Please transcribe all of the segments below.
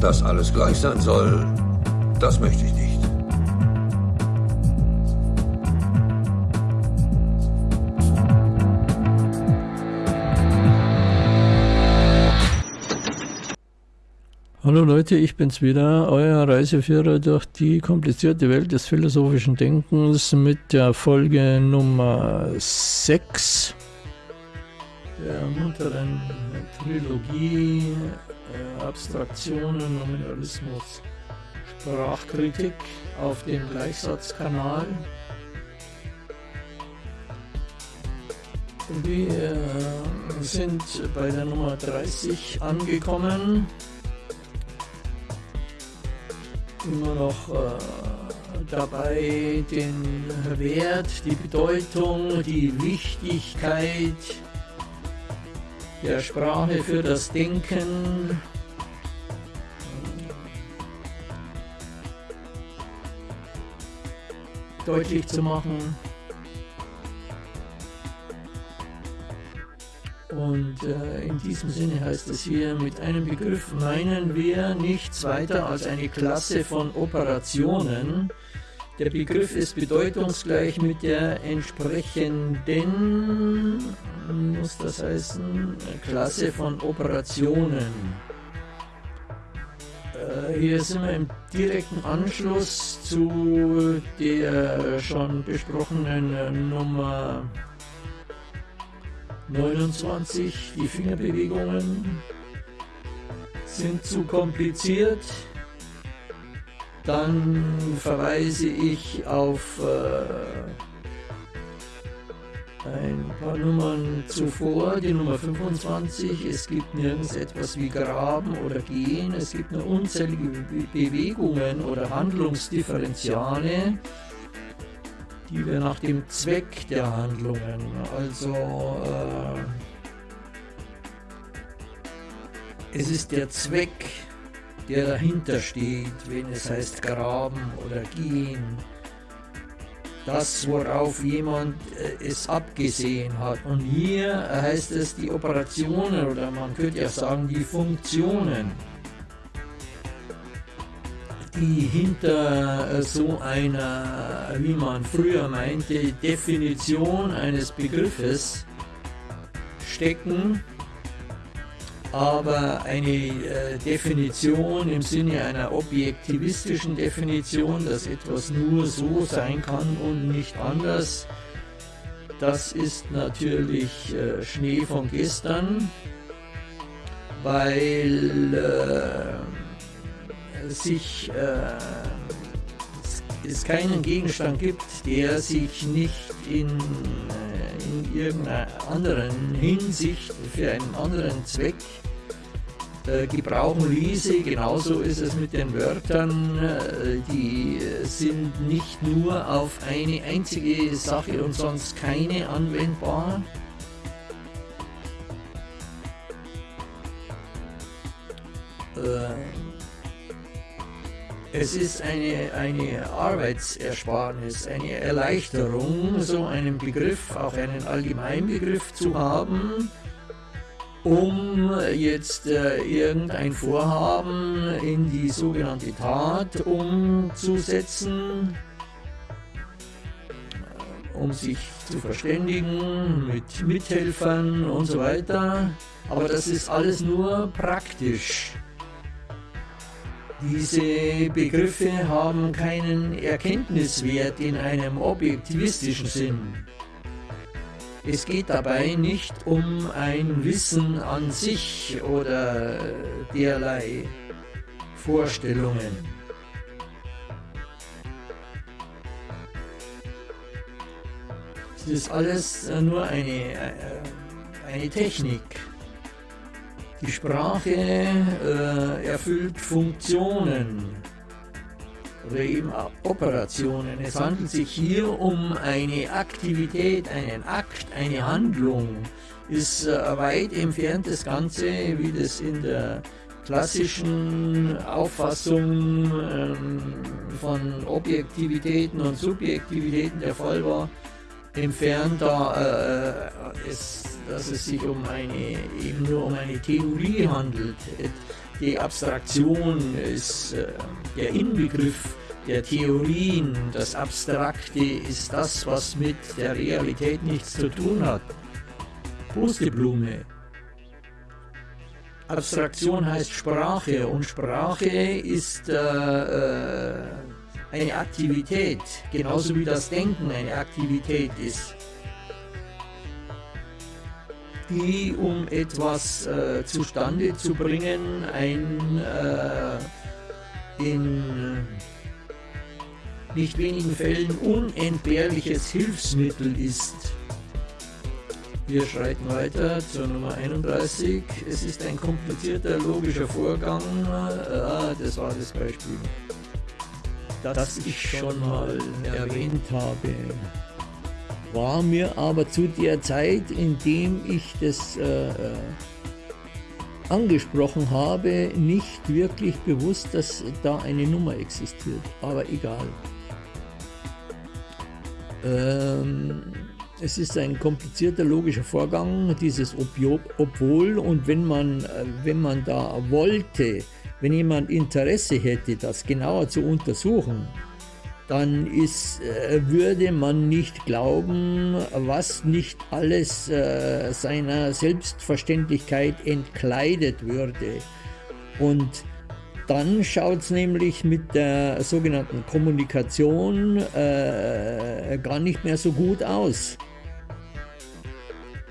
Dass alles gleich sein soll, das möchte ich nicht. Hallo Leute, ich bin's wieder, euer Reiseführer durch die komplizierte Welt des philosophischen Denkens mit der Folge Nummer 6 der munteren Trilogie äh, Abstraktionen, Nominalismus, Sprachkritik auf dem Gleichsatzkanal. Wir sind bei der Nummer 30 angekommen immer noch äh, dabei, den Wert, die Bedeutung, die Wichtigkeit der Sprache für das Denken deutlich zu machen. Und äh, in diesem Sinne heißt es hier, mit einem Begriff meinen wir nichts weiter als eine Klasse von Operationen. Der Begriff ist bedeutungsgleich mit der entsprechenden, muss das heißen, Klasse von Operationen. Äh, hier sind wir im direkten Anschluss zu der schon besprochenen Nummer 29, die Fingerbewegungen sind zu kompliziert. Dann verweise ich auf äh, ein paar Nummern zuvor, die Nummer 25. Es gibt nirgends etwas wie Graben oder Gehen. Es gibt nur unzählige Bewegungen oder Handlungsdifferenziale die wir nach dem Zweck der Handlungen, also äh, es ist der Zweck, der dahinter steht, wenn es heißt graben oder gehen, das, worauf jemand äh, es abgesehen hat. Und hier heißt es die Operationen oder man könnte ja sagen die Funktionen die hinter äh, so einer, wie man früher meinte, Definition eines Begriffes stecken, aber eine äh, Definition im Sinne einer objektivistischen Definition, dass etwas nur so sein kann und nicht anders, das ist natürlich äh, Schnee von gestern, weil äh, sich äh, es keinen Gegenstand gibt, der sich nicht in, äh, in irgendeiner anderen Hinsicht für einen anderen Zweck äh, gebrauchen ließe. Genauso ist es mit den Wörtern, äh, die sind nicht nur auf eine einzige Sache und sonst keine anwendbar. Äh, es ist eine, eine Arbeitsersparnis, eine Erleichterung, so einen Begriff, auch einen Allgemeinbegriff zu haben, um jetzt äh, irgendein Vorhaben in die sogenannte Tat umzusetzen, äh, um sich zu verständigen mit Mithelfern und so weiter. Aber das ist alles nur praktisch. Diese Begriffe haben keinen Erkenntniswert in einem objektivistischen Sinn. Es geht dabei nicht um ein Wissen an sich oder derlei Vorstellungen. Es ist alles nur eine, äh, eine Technik. Die Sprache äh, erfüllt Funktionen oder eben Operationen. Es handelt sich hier um eine Aktivität, einen Akt, eine Handlung. Ist äh, weit entfernt das Ganze, wie das in der klassischen Auffassung ähm, von Objektivitäten und Subjektivitäten der Fall war, entfernt, da äh, es dass es sich um eine, eben nur um eine Theorie handelt. Die Abstraktion ist äh, der Inbegriff der Theorien. Das Abstrakte ist das, was mit der Realität nichts zu tun hat. Pusteblume. Abstraktion heißt Sprache und Sprache ist äh, äh, eine Aktivität, genauso wie das Denken eine Aktivität ist, die, um etwas äh, zustande zu bringen, ein äh, in nicht wenigen Fällen unentbehrliches Hilfsmittel ist. Wir schreiten weiter zur Nummer 31. Es ist ein komplizierter logischer Vorgang. Ah, das war das Beispiel, das ich schon mal erwähnt habe. War mir aber zu der Zeit, in dem ich das äh, äh angesprochen habe, nicht wirklich bewusst, dass da eine Nummer existiert. Aber egal. Ähm, es ist ein komplizierter logischer Vorgang, dieses Obwohl und wenn man, äh, wenn man da wollte, wenn jemand Interesse hätte, das genauer zu untersuchen, dann ist, äh, würde man nicht glauben, was nicht alles äh, seiner Selbstverständlichkeit entkleidet würde. Und dann schaut es nämlich mit der sogenannten Kommunikation äh, gar nicht mehr so gut aus.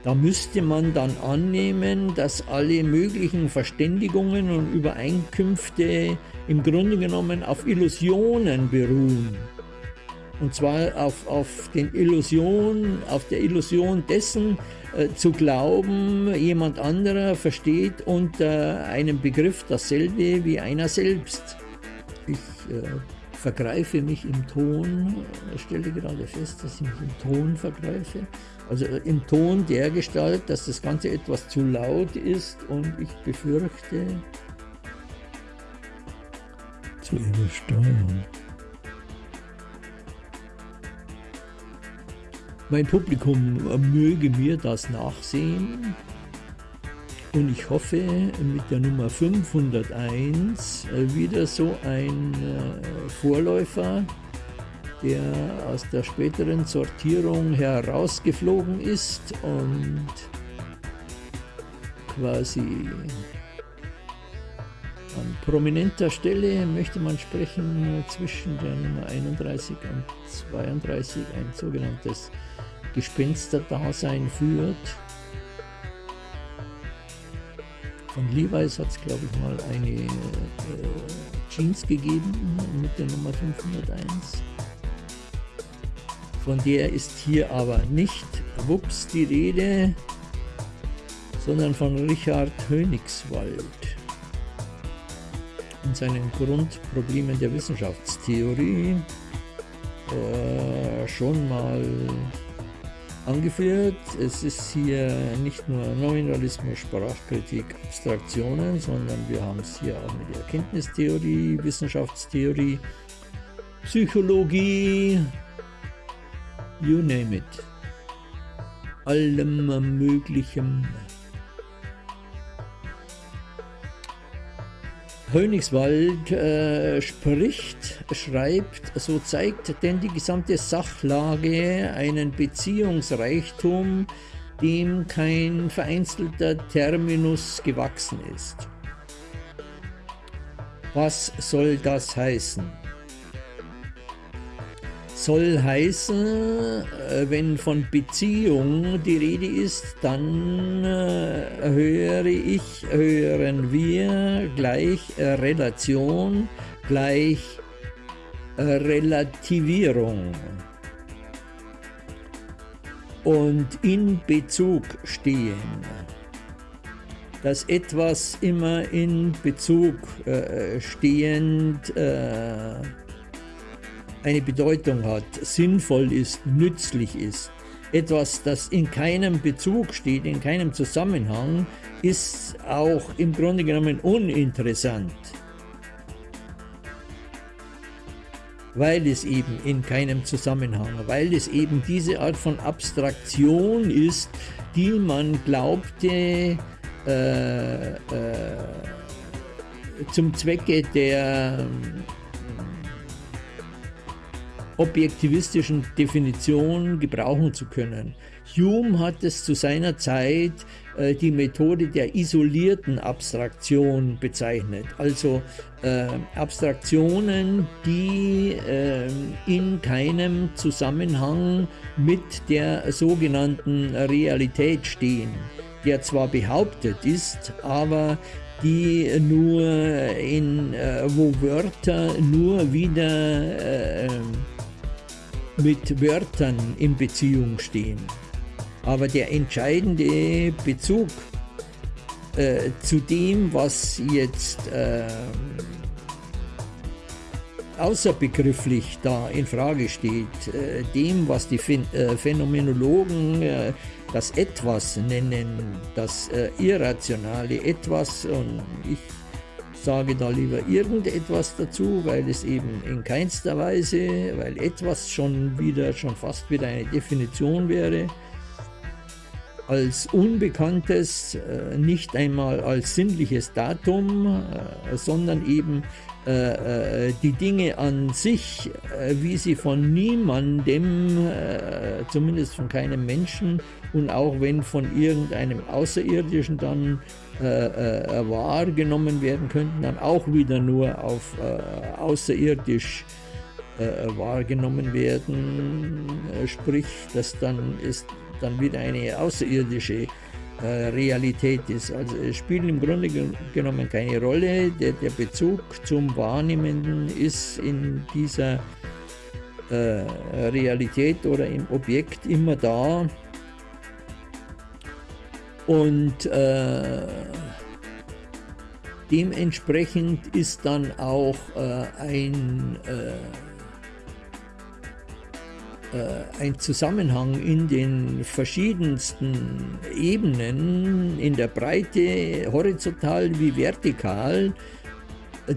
Da müsste man dann annehmen, dass alle möglichen Verständigungen und Übereinkünfte im Grunde genommen auf Illusionen beruhen. Und zwar auf, auf, den Illusion, auf der Illusion dessen, äh, zu glauben, jemand anderer versteht unter einem Begriff dasselbe wie einer selbst. Ich äh, vergreife mich im Ton, stelle gerade fest, dass ich mich im Ton vergreife. Also äh, im Ton der Gestalt, dass das Ganze etwas zu laut ist und ich befürchte zu übersteuern. Mein Publikum möge mir das nachsehen und ich hoffe mit der Nummer 501 wieder so ein äh, Vorläufer, der aus der späteren Sortierung herausgeflogen ist und quasi an prominenter Stelle möchte man sprechen zwischen der Nummer 31 und 32 ein sogenanntes Gespensterdasein führt. Von Levi's hat es, glaube ich, mal eine äh, Jeans gegeben mit der Nummer 501. Von der ist hier aber nicht Wups die Rede, sondern von Richard Hönigswald in seinen Grundproblemen der Wissenschaftstheorie äh, schon mal angeführt. Es ist hier nicht nur Nominalismus, Sprachkritik, Abstraktionen, sondern wir haben es hier auch mit Erkenntnistheorie, Wissenschaftstheorie, Psychologie, you name it. Allem Möglichen. Hönigswald äh, spricht, schreibt, so zeigt denn die gesamte Sachlage einen Beziehungsreichtum, dem kein vereinzelter Terminus gewachsen ist. Was soll das heißen? Soll heißen, äh, wenn von Beziehung die Rede ist, dann äh, höre ich, hören wir gleich Relation, gleich Relativierung. Und in Bezug stehen dass etwas immer in Bezug äh, stehend äh, eine Bedeutung hat, sinnvoll ist, nützlich ist. Etwas, das in keinem Bezug steht, in keinem Zusammenhang, ist auch im Grunde genommen uninteressant. Weil es eben in keinem Zusammenhang, weil es eben diese Art von Abstraktion ist, die man glaubte, äh, äh, zum Zwecke der objektivistischen Definition gebrauchen zu können. Hume hat es zu seiner Zeit äh, die Methode der isolierten Abstraktion bezeichnet, also äh, Abstraktionen, die äh, in keinem Zusammenhang mit der sogenannten Realität stehen, der zwar behauptet ist, aber die nur in, äh, wo Wörter nur wieder äh, mit Wörtern in Beziehung stehen. Aber der entscheidende Bezug äh, zu dem, was jetzt äh, außerbegrifflich da in Frage steht, äh, dem, was die Phän äh, Phänomenologen äh, das Etwas nennen, das äh, irrationale Etwas, und ich sage da lieber irgendetwas dazu, weil es eben in keinster Weise, weil etwas schon wieder, schon fast wieder eine Definition wäre, als Unbekanntes, äh, nicht einmal als sinnliches Datum, äh, sondern eben äh, die Dinge an sich, wie sie von niemandem, zumindest von keinem Menschen und auch wenn von irgendeinem Außerirdischen dann wahrgenommen werden könnten, dann auch wieder nur auf außerirdisch wahrgenommen werden, sprich, dass dann ist dann wieder eine außerirdische äh, Realität ist. Also es spielt im Grunde genommen keine Rolle. Der, der Bezug zum Wahrnehmenden ist in dieser äh, Realität oder im Objekt immer da. Und äh, dementsprechend ist dann auch äh, ein äh, ein Zusammenhang in den verschiedensten Ebenen, in der Breite, horizontal wie vertikal,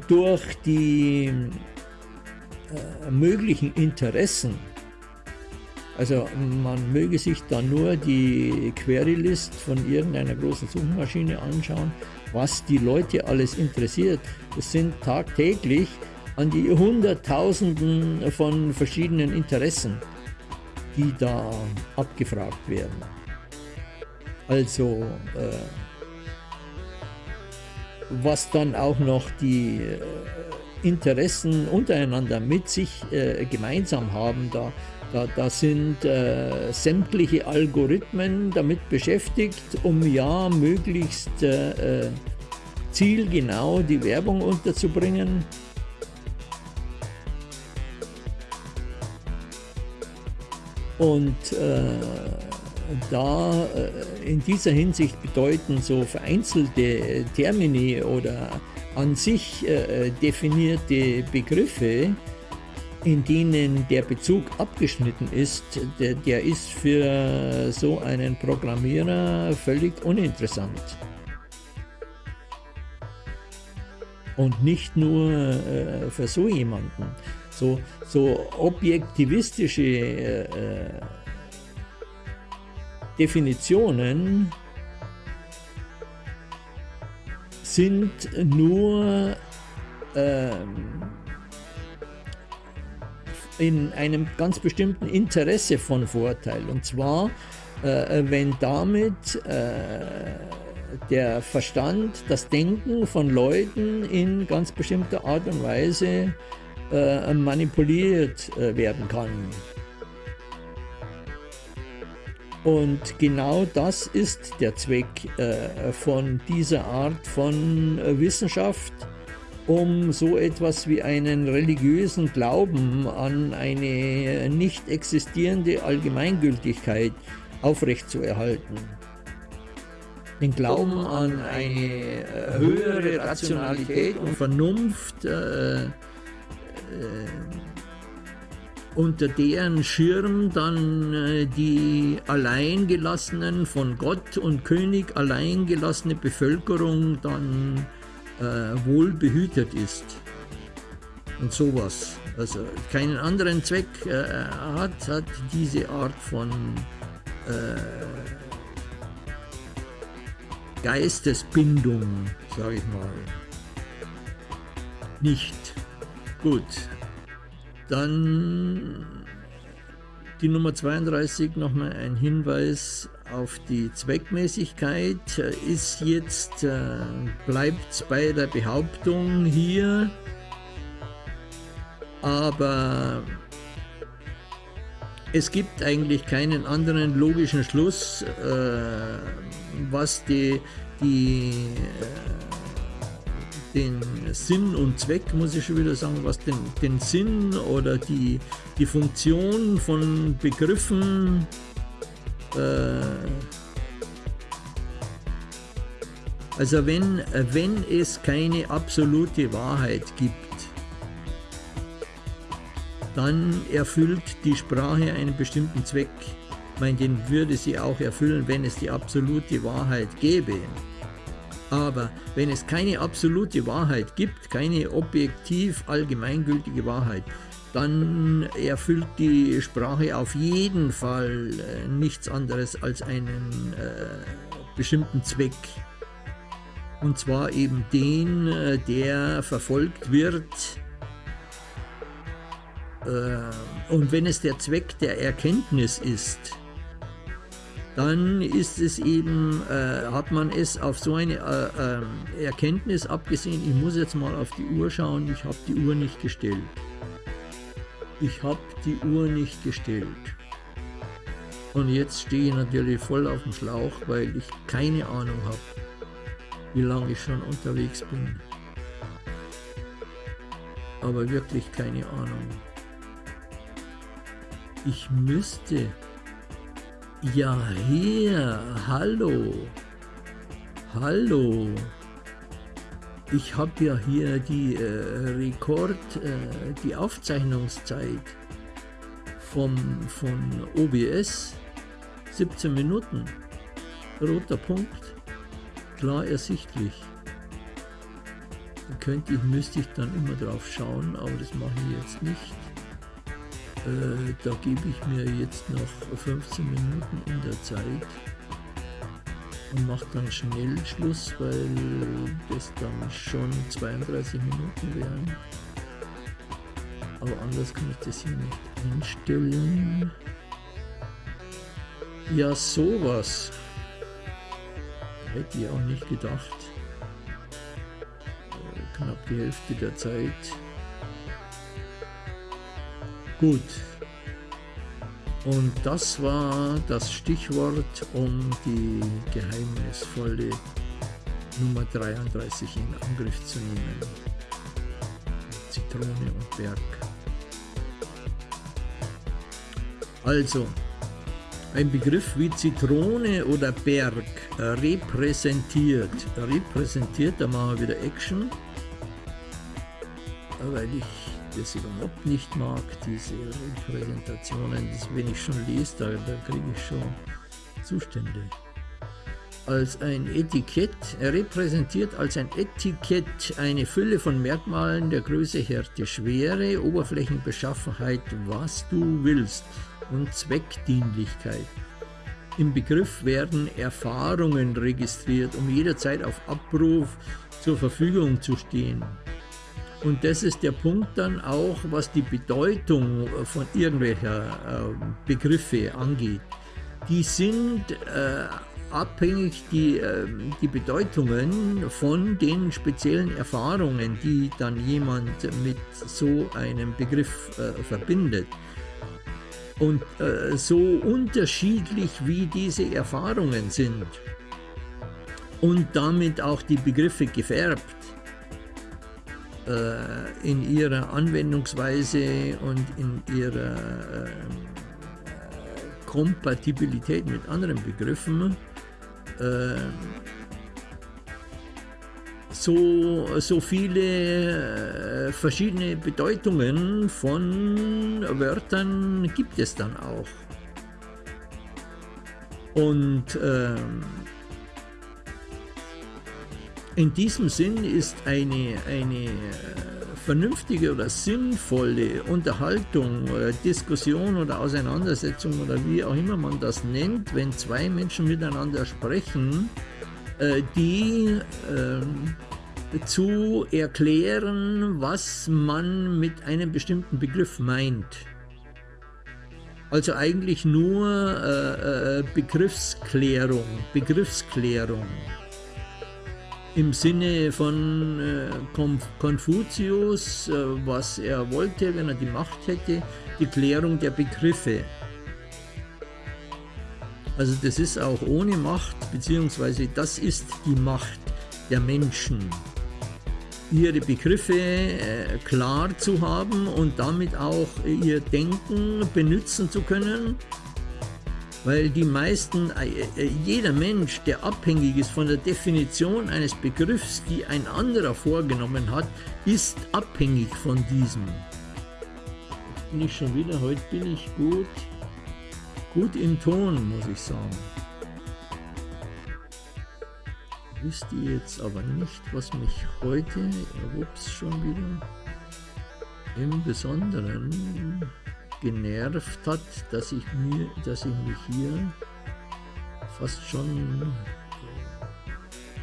durch die äh, möglichen Interessen. Also man möge sich dann nur die Query-List von irgendeiner großen Suchmaschine anschauen, was die Leute alles interessiert. Es sind tagtäglich an die Hunderttausenden von verschiedenen Interessen die da abgefragt werden. Also äh, was dann auch noch die äh, Interessen untereinander mit sich äh, gemeinsam haben, da, da, da sind äh, sämtliche Algorithmen damit beschäftigt, um ja möglichst äh, äh, zielgenau die Werbung unterzubringen Und äh, da äh, in dieser Hinsicht bedeuten so vereinzelte Termini oder an sich äh, definierte Begriffe, in denen der Bezug abgeschnitten ist, der, der ist für so einen Programmierer völlig uninteressant. Und nicht nur äh, für so jemanden so, so objektivistische äh, äh, Definitionen sind nur ähm, in einem ganz bestimmten Interesse von Vorteil. Und zwar, äh, wenn damit äh, der Verstand, das Denken von Leuten in ganz bestimmter Art und Weise äh, manipuliert äh, werden kann. Und genau das ist der Zweck äh, von dieser Art von äh, Wissenschaft, um so etwas wie einen religiösen Glauben an eine nicht existierende Allgemeingültigkeit aufrechtzuerhalten. Den Glauben an eine äh, höhere Rationalität und Vernunft äh, unter deren Schirm dann äh, die alleingelassenen, von Gott und König alleingelassene Bevölkerung dann äh, wohl behütet ist. Und sowas. Also keinen anderen Zweck äh, hat, hat diese Art von äh, Geistesbindung, sage ich mal, nicht. Gut, dann die Nummer 32 nochmal ein Hinweis auf die Zweckmäßigkeit. Ist jetzt, äh, bleibt bei der Behauptung hier, aber es gibt eigentlich keinen anderen logischen Schluss, äh, was die, die äh, den Sinn und Zweck, muss ich schon wieder sagen, was den, den Sinn oder die, die Funktion von Begriffen äh, also wenn, wenn es keine absolute Wahrheit gibt, dann erfüllt die Sprache einen bestimmten Zweck. Ich meine, den würde sie auch erfüllen, wenn es die absolute Wahrheit gäbe. Aber wenn es keine absolute Wahrheit gibt, keine objektiv allgemeingültige Wahrheit, dann erfüllt die Sprache auf jeden Fall äh, nichts anderes als einen äh, bestimmten Zweck. Und zwar eben den, äh, der verfolgt wird, äh, und wenn es der Zweck der Erkenntnis ist, dann ist es eben, äh, hat man es auf so eine äh, äh, Erkenntnis abgesehen, ich muss jetzt mal auf die Uhr schauen, ich habe die Uhr nicht gestellt. Ich habe die Uhr nicht gestellt. Und jetzt stehe ich natürlich voll auf dem Schlauch, weil ich keine Ahnung habe, wie lange ich schon unterwegs bin. Aber wirklich keine Ahnung. Ich müsste. Ja, hier. Hallo. Hallo. Ich habe ja hier die äh, Rekord, äh, die Aufzeichnungszeit vom, von OBS. 17 Minuten. Roter Punkt. Klar ersichtlich. Da könnte ich, müsste ich dann immer drauf schauen, aber das mache ich jetzt nicht. Äh, da gebe ich mir jetzt noch 15 Minuten in der Zeit und mache dann schnell Schluss, weil das dann schon 32 Minuten wären. Aber anders kann ich das hier nicht einstellen. Ja, sowas. Hätte ich auch nicht gedacht. Äh, knapp die Hälfte der Zeit. Gut. Und das war das Stichwort, um die geheimnisvolle Nummer 33 in Angriff zu nehmen. Zitrone und Berg. Also, ein Begriff wie Zitrone oder Berg repräsentiert. Repräsentiert, da machen wir wieder Action, weil ich das überhaupt nicht mag, diese Präsentationen. Das, wenn ich schon lese, da, da kriege ich schon Zustände. Als ein Etikett, er repräsentiert als ein Etikett eine Fülle von Merkmalen der Größe, Härte, Schwere, Oberflächenbeschaffenheit, was du willst und Zweckdienlichkeit. Im Begriff werden Erfahrungen registriert, um jederzeit auf Abruf zur Verfügung zu stehen. Und das ist der Punkt dann auch, was die Bedeutung von irgendwelcher äh, Begriffe angeht. Die sind äh, abhängig, die, äh, die Bedeutungen von den speziellen Erfahrungen, die dann jemand mit so einem Begriff äh, verbindet. Und äh, so unterschiedlich wie diese Erfahrungen sind und damit auch die Begriffe gefärbt, äh, in ihrer Anwendungsweise und in ihrer äh, Kompatibilität mit anderen Begriffen äh, so, so viele äh, verschiedene Bedeutungen von Wörtern gibt es dann auch. Und ähm, in diesem Sinn ist eine, eine äh, vernünftige oder sinnvolle Unterhaltung oder Diskussion oder Auseinandersetzung oder wie auch immer man das nennt, wenn zwei Menschen miteinander sprechen, äh, die äh, zu erklären, was man mit einem bestimmten Begriff meint. Also eigentlich nur äh, äh Begriffsklärung, Begriffsklärung im Sinne von äh, Konfuzius, äh, was er wollte, wenn er die Macht hätte, die Klärung der Begriffe. Also das ist auch ohne Macht, beziehungsweise das ist die Macht der Menschen, ihre Begriffe äh, klar zu haben und damit auch ihr Denken benutzen zu können weil die meisten, äh, äh, jeder Mensch, der abhängig ist von der Definition eines Begriffs, die ein anderer vorgenommen hat, ist abhängig von diesem. Bin ich schon wieder, heute bin ich gut, gut im Ton, muss ich sagen. Wisst ihr jetzt aber nicht, was mich heute, ups, schon wieder, im Besonderen genervt hat, dass ich, mir, dass ich mich hier fast schon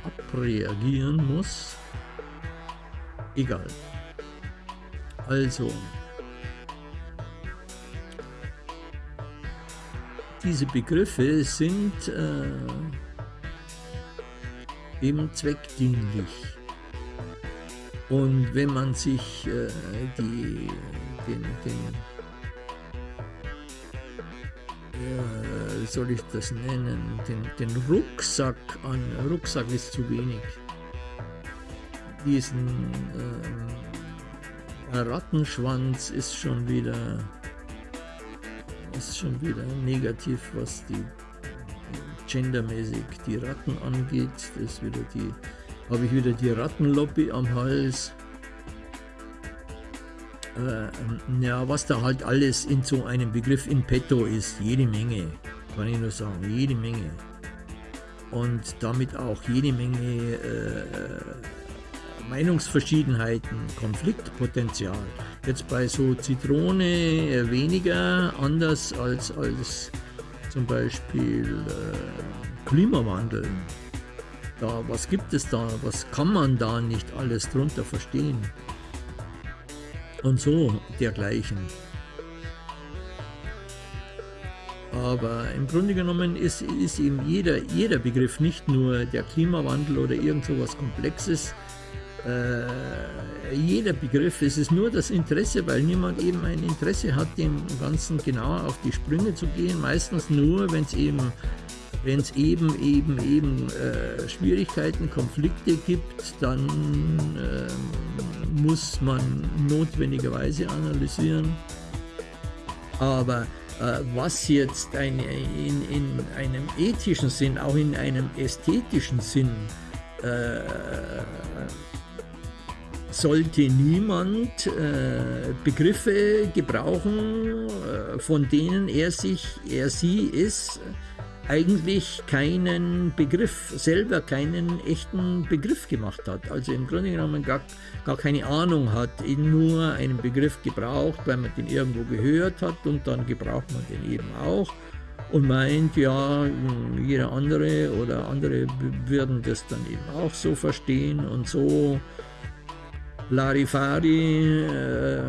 abreagieren muss. Egal. Also, diese Begriffe sind äh, eben zweckdienlich. Und wenn man sich äh, die, den, den wie soll ich das nennen, den, den Rucksack an, Rucksack ist zu wenig, diesen äh, Rattenschwanz ist schon wieder, ist schon wieder negativ, was die gendermäßig die Ratten angeht. Das wieder die, habe ich wieder die Rattenlobby am Hals äh, ja, was da halt alles in so einem Begriff in petto ist, jede Menge, kann ich nur sagen, jede Menge. Und damit auch jede Menge äh, Meinungsverschiedenheiten, Konfliktpotenzial. Jetzt bei so Zitrone äh, weniger, anders als, als zum Beispiel äh, Klimawandel. Da, was gibt es da? Was kann man da nicht alles drunter verstehen? Und so dergleichen. Aber im Grunde genommen ist, ist eben jeder, jeder Begriff, nicht nur der Klimawandel oder irgend so was Komplexes, äh, jeder Begriff, es ist nur das Interesse, weil niemand eben ein Interesse hat, dem Ganzen genauer auf die Sprünge zu gehen, meistens nur, wenn es eben wenn eben, eben, eben äh, Schwierigkeiten, Konflikte gibt, dann äh, muss man notwendigerweise analysieren. Aber äh, was jetzt eine, in, in, einem ethischen Sinn, auch in einem ästhetischen Sinn, äh, sollte niemand äh, Begriffe gebrauchen, äh, von denen er sich, er sie ist, eigentlich keinen Begriff, selber keinen echten Begriff gemacht hat. Also im Grunde genommen gar, gar keine Ahnung hat, nur einen Begriff gebraucht, weil man den irgendwo gehört hat und dann gebraucht man den eben auch und meint, ja, jeder andere oder andere würden das dann eben auch so verstehen und so Larifari. Äh,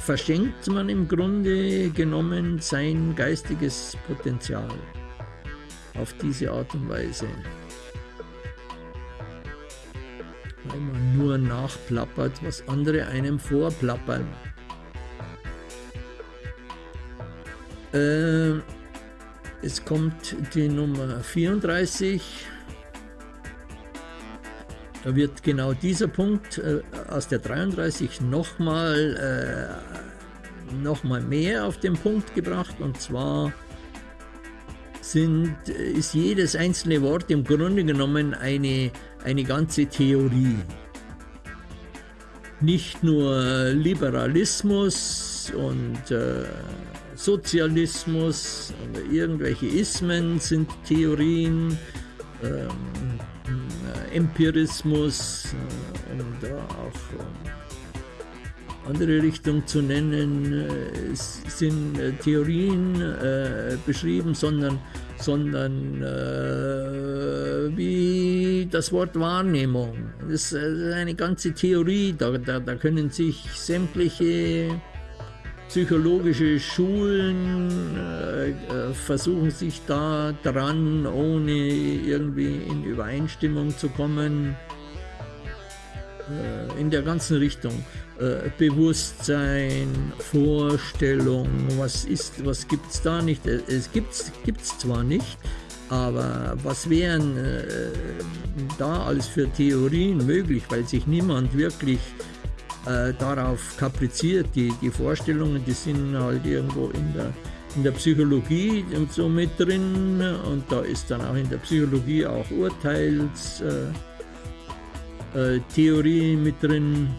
verschenkt man im Grunde genommen sein geistiges Potenzial auf diese Art und Weise. Weil man nur nachplappert, was andere einem vorplappern. Äh, es kommt die Nummer 34. Da wird genau dieser Punkt äh, aus der 33 nochmal äh, noch mehr auf den Punkt gebracht und zwar sind, ist jedes einzelne Wort im Grunde genommen eine, eine ganze Theorie. Nicht nur Liberalismus und äh, Sozialismus oder irgendwelche Ismen sind Theorien, ähm, Empirismus äh, und auch äh, andere Richtung zu nennen, äh, sind Theorien beschrieben, sondern, sondern äh, wie das Wort Wahrnehmung. Das ist eine ganze Theorie, da, da, da können sich sämtliche psychologische Schulen äh, äh, versuchen sich da dran, ohne irgendwie in Übereinstimmung zu kommen, äh, in der ganzen Richtung. Äh, Bewusstsein, Vorstellung, was ist, was gibt es da nicht? Äh, es gibt es zwar nicht, aber was wären äh, da alles für Theorien möglich, weil sich niemand wirklich äh, darauf kapriziert. Die, die Vorstellungen, die sind halt irgendwo in der, in der Psychologie und so mit drin und da ist dann auch in der Psychologie auch Urteilstheorie äh, äh, mit drin.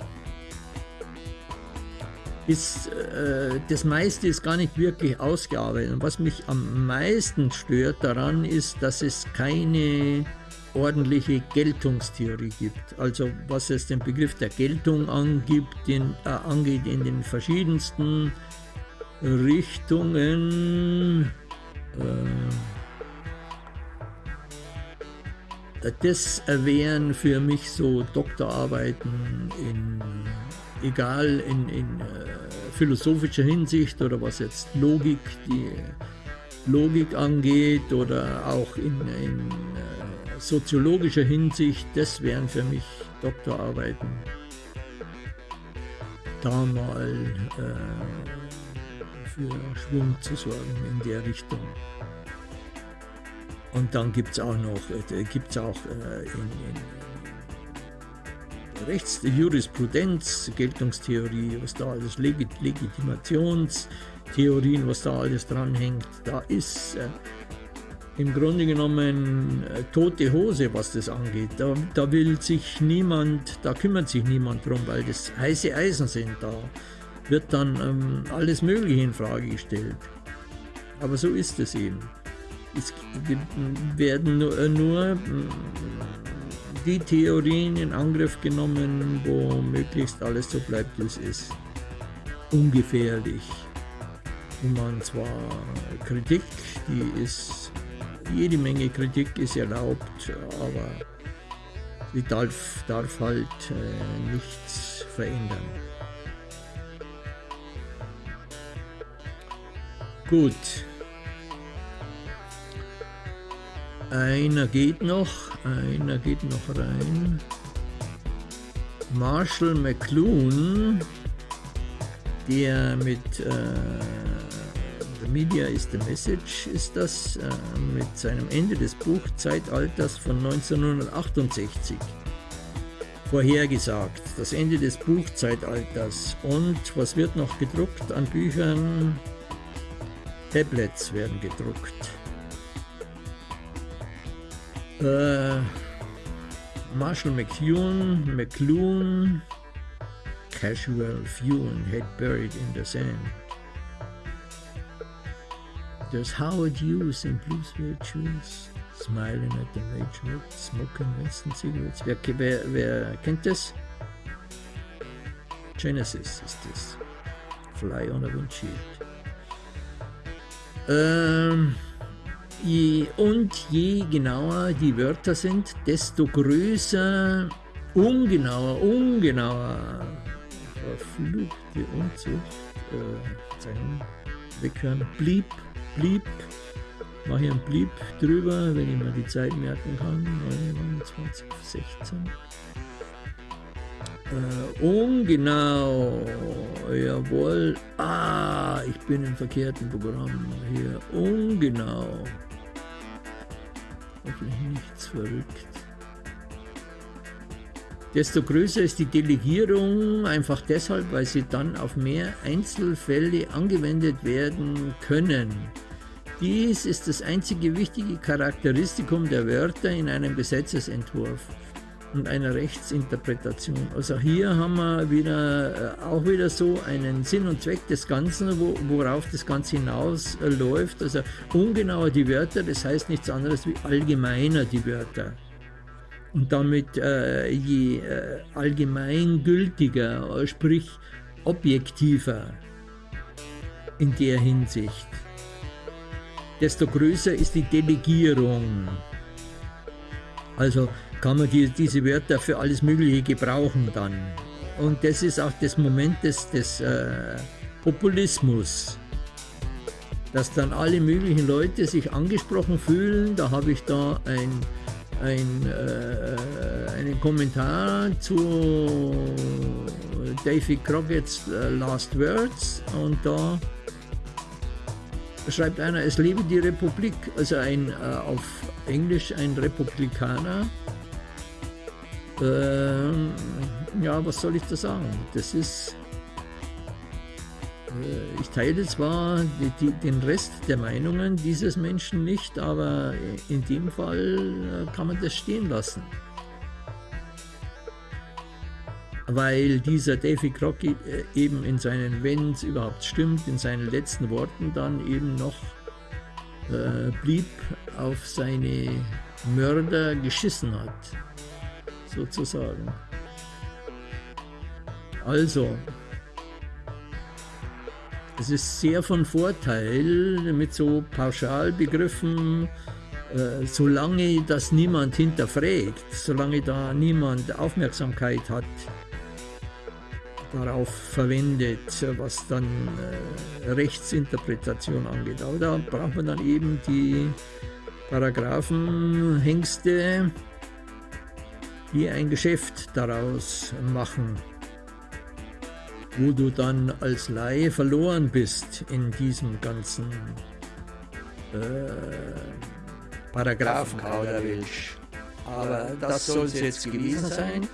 Ist, äh, das meiste ist gar nicht wirklich ausgearbeitet. Und was mich am meisten stört daran ist, dass es keine ordentliche Geltungstheorie gibt. Also was es den Begriff der Geltung angibt, den, äh, angeht in den verschiedensten Richtungen. Äh, das wären für mich so Doktorarbeiten in, egal in, in äh, philosophischer Hinsicht oder was jetzt Logik, die Logik angeht oder auch in, in äh, soziologischer Hinsicht, das wären für mich Doktorarbeiten. Da mal äh, für Schwung zu sorgen in der Richtung. Und dann gibt es auch noch, äh, gibt's auch äh, in, in Rechts, Jurisprudenz, Geltungstheorie, was da alles, Legit Legitimationstheorien, was da alles dranhängt, da ist äh, im Grunde genommen äh, tote Hose, was das angeht. Da, da will sich niemand, da kümmert sich niemand drum, weil das heiße Eisen sind. Da wird dann ähm, alles Mögliche in Frage gestellt. Aber so ist es eben. Es werden nur, äh, nur die Theorien in Angriff genommen, wo möglichst alles so bleibt, wie es ist. Ungefährlich. Und man zwar Kritik, die ist jede Menge Kritik ist erlaubt, aber sie darf, darf halt äh, nichts verändern. Gut. Einer geht noch, einer geht noch rein. Marshall McLuhan, der mit äh, Media is the Message ist das äh, mit seinem Ende des Buchzeitalters von 1968 vorhergesagt. Das Ende des Buchzeitalters. Und was wird noch gedruckt an Büchern? Tablets werden gedruckt. Äh, Marshall McEwan, McLuhan, Casual Fuel Head Buried in the Sand. There's Howard Hughes in blue suede shoes, smiling at the nature, smoking Winston cigarettes. Wer, wer, wer kennt das? Genesis ist das. Fly on a Windshield. Ähm, je, und je genauer die Wörter sind, desto größer, ungenauer, ungenauer, verfluchte Unzucht, äh, weghören, blieb blieb, mache ich einen Blieb drüber, wenn ich mir die Zeit merken kann, 29, 16. Äh, ungenau, jawohl, ah, ich bin im verkehrten Programm hier, ungenau, hoffentlich nichts verrückt. Desto größer ist die Delegierung, einfach deshalb, weil sie dann auf mehr Einzelfälle angewendet werden können. Dies ist das einzige wichtige Charakteristikum der Wörter in einem Gesetzesentwurf und einer Rechtsinterpretation. Also hier haben wir wieder, äh, auch wieder so einen Sinn und Zweck des Ganzen, wo, worauf das Ganze hinausläuft. Also ungenauer die Wörter, das heißt nichts anderes wie allgemeiner die Wörter und damit äh, je äh, allgemeingültiger, sprich objektiver in der Hinsicht. desto größer ist die Delegierung. Also kann man die, diese Wörter für alles Mögliche gebrauchen dann. Und das ist auch das Moment des, des äh, Populismus, dass dann alle möglichen Leute sich angesprochen fühlen. Da habe ich da ein, ein, äh, einen Kommentar zu Davy Crockett's äh, Last Words und da schreibt einer, es lebe die Republik, also ein äh, auf Englisch ein Republikaner. Ähm, ja, was soll ich da sagen? Das ist, ich teile zwar die, den Rest der Meinungen dieses Menschen nicht, aber in dem Fall äh, kann man das stehen lassen weil dieser Davy Crockett äh, eben in seinen, wenn es überhaupt stimmt, in seinen letzten Worten dann eben noch äh, blieb, auf seine Mörder geschissen hat, sozusagen. Also, es ist sehr von Vorteil mit so Pauschalbegriffen, äh, solange das niemand hinterfragt, solange da niemand Aufmerksamkeit hat, darauf verwendet, was dann äh, Rechtsinterpretation angeht. Aber da braucht man dann eben die Paragraphenhengste, die ein Geschäft daraus machen, wo du dann als Laie verloren bist in diesem ganzen äh, Paragraphenkauderwelsch. Aber das soll es jetzt gewesen sein.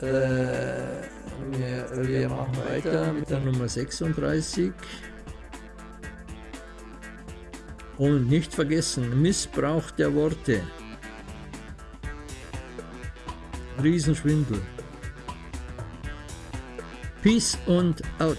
Äh, wir, wir machen weiter mit der Nummer 36. Und nicht vergessen, Missbrauch der Worte. Riesenschwindel. Peace und out.